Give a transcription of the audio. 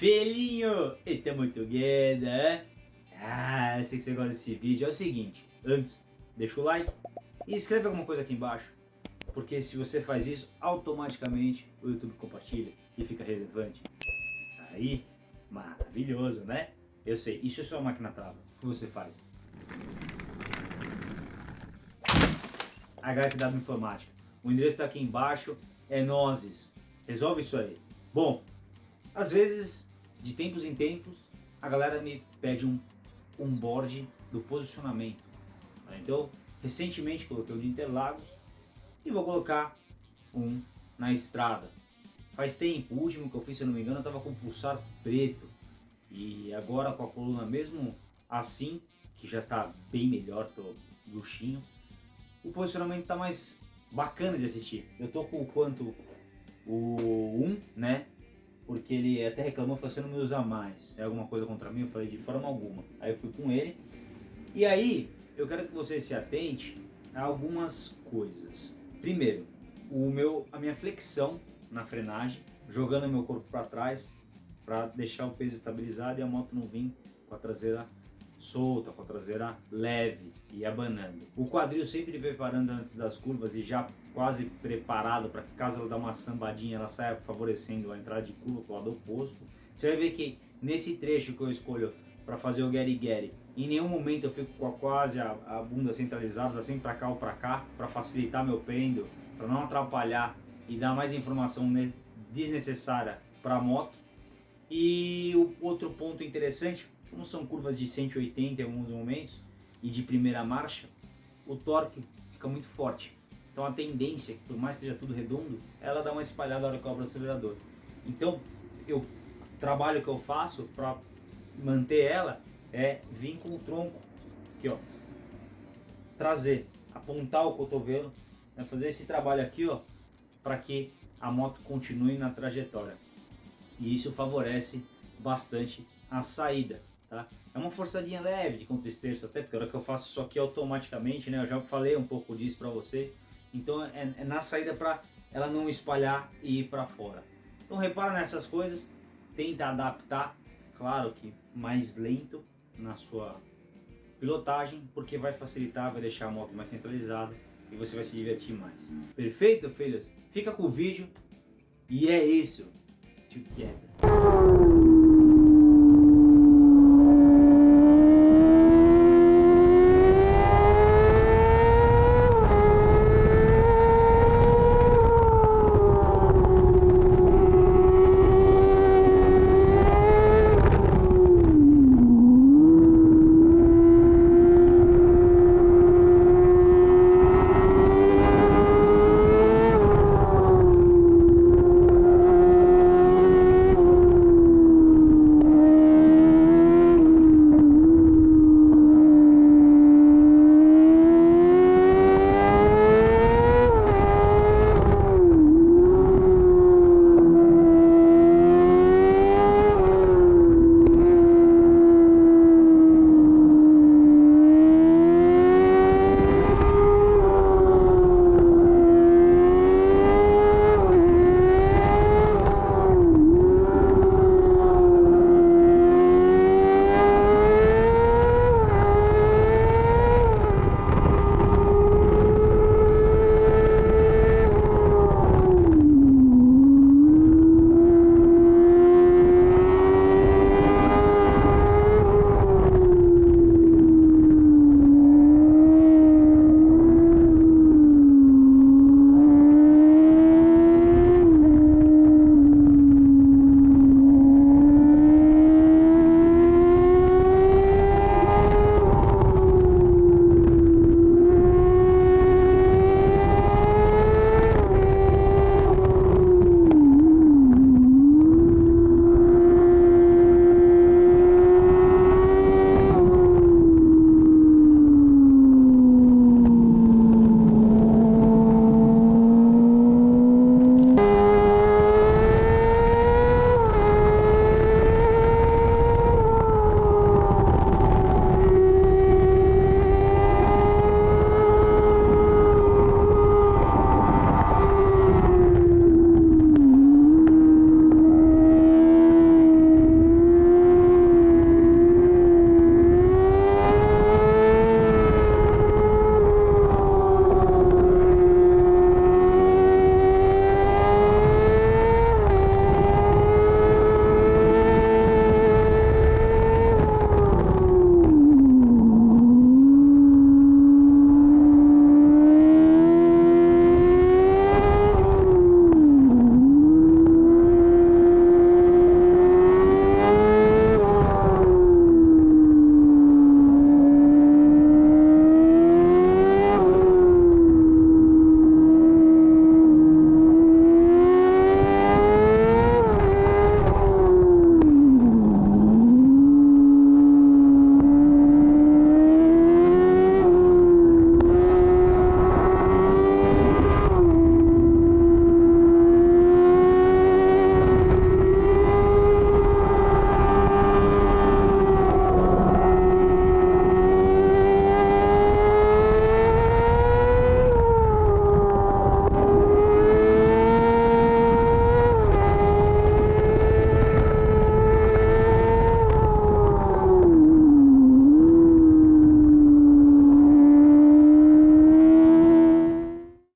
Felinho, estamos together, né? Ah, eu sei que você gosta desse vídeo. É o seguinte, antes, deixa o like e escreve alguma coisa aqui embaixo. Porque se você faz isso, automaticamente o YouTube compartilha e fica relevante. Aí, maravilhoso, né? Eu sei, isso é sua máquina trava. O que você faz? HFW Informática. O endereço está aqui embaixo, é nozes. Resolve isso aí. Bom, às vezes, de tempos em tempos, a galera me pede um, um board do posicionamento. Então, recentemente coloquei o de Interlagos e vou colocar um na estrada. Faz tempo, o último que eu fiz, se eu não me engano, eu estava com pulsar preto. E agora com a coluna mesmo assim, que já está bem melhor, tô luxinho, o posicionamento está mais bacana de assistir. Eu tô com o quanto o 1, né? Porque ele até reclamou, falou, você não me usa mais. É alguma coisa contra mim? Eu falei, de forma alguma. Aí eu fui com ele. E aí, eu quero que você se atente a algumas coisas. Primeiro, o meu, a minha flexão na frenagem, jogando meu corpo para trás, para deixar o peso estabilizado e a moto não vir com a traseira solta, com a traseira leve e abanando. O quadril sempre preparando antes das curvas e já quase preparado para que caso ela dê uma sambadinha, ela saia favorecendo a entrada de curva para o lado oposto. Você vai ver que nesse trecho que eu escolho para fazer o Gary Gary, em nenhum momento eu fico com a, quase a, a bunda centralizada, assim para cá ou para cá, para facilitar meu pêndulo, para não atrapalhar e dar mais informação desnecessária para a moto. E o outro ponto interessante como são curvas de 180 em alguns momentos e de primeira marcha, o torque fica muito forte. Então a tendência, por mais que seja tudo redondo, ela dá uma espalhada na hora que cobra o acelerador. Então eu, o trabalho que eu faço para manter ela é vir com o tronco, aqui ó, trazer, apontar o cotovelo, né, fazer esse trabalho aqui ó, para que a moto continue na trajetória. E isso favorece bastante a saída. Tá? É uma forçadinha leve de contra-esterço, até porque a hora que eu faço isso aqui automaticamente, né, eu já falei um pouco disso para vocês, então é, é na saída para ela não espalhar e ir para fora. Então repara nessas coisas, tenta adaptar, claro que mais lento na sua pilotagem, porque vai facilitar, vai deixar a moto mais centralizada e você vai se divertir mais. Perfeito, filhos? Fica com o vídeo e é isso. Together.